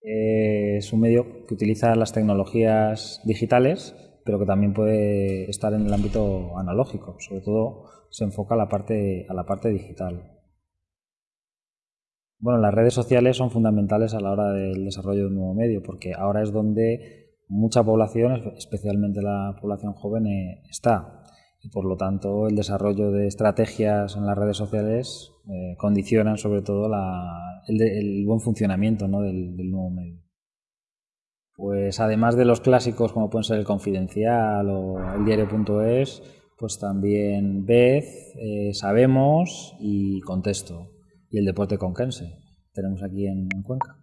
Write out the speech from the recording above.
es un medio que utiliza las tecnologías digitales, pero que también puede estar en el ámbito analógico. Sobre todo se enfoca a la parte, a la parte digital. Bueno, las redes sociales son fundamentales a la hora del desarrollo de un nuevo medio, porque ahora es donde mucha población, especialmente la población joven, eh, está. Y por lo tanto, el desarrollo de estrategias en las redes sociales eh, condicionan sobre todo el, buen funcionamiento del, nuevo medio. Pues además de los clásicos como pueden ser el Confidencial o el diario.es, pues también Vez, eh, Sabemos y Contexto y el deporte conquense. Tenemos aquí en, Cuenca.